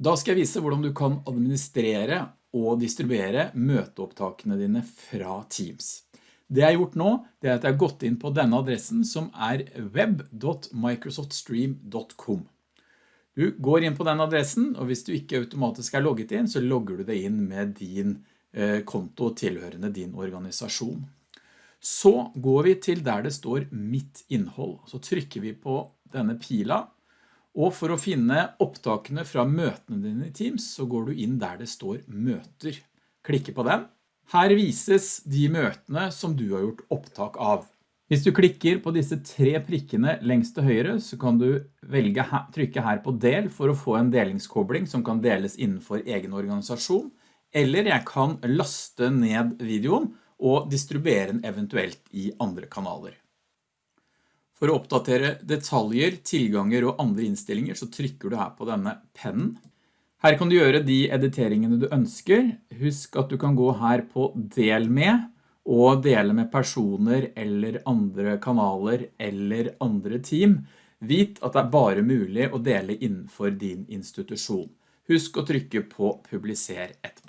Da skal jeg vise hvordan du kan administrere og distribuere møteopptakene dine fra Teams. Det jeg har gjort nå, det er at jeg har gått inn på denne adressen som er web.microsoftstream.com. Du går inn på den adressen, og hvis du ikke automatisk er logget inn, så logger du deg inn med din eh, konto tilhørende din organisasjon. Så går vi til der det står mitt innhold. Så trykker vi på denne pila, og for å finne opptakene fra møtene dine i Teams, så går du inn der det står møter. Klikke på den. Her vises de møtene som du har gjort opptak av. Hvis du klikker på disse tre prikkene lengst til høyre, så kan du velge trykke her på del for å få en delingskobling som kan deles innenfor egen organisasjon, eller jeg kan laste ned videoen og distribuere den eventuelt i andre kanaler. For å oppdatere detaljer, tilganger og andre innstillinger så trykker du her på denne pennen. Her kan du gjøre de editeringene du ønsker. Husk at du kan gå her på del med og dele med personer eller andre kanaler eller andre team. Vit at det er bare mulig å dele innenfor din institusjon. Husk å trykke på publiser etterpå.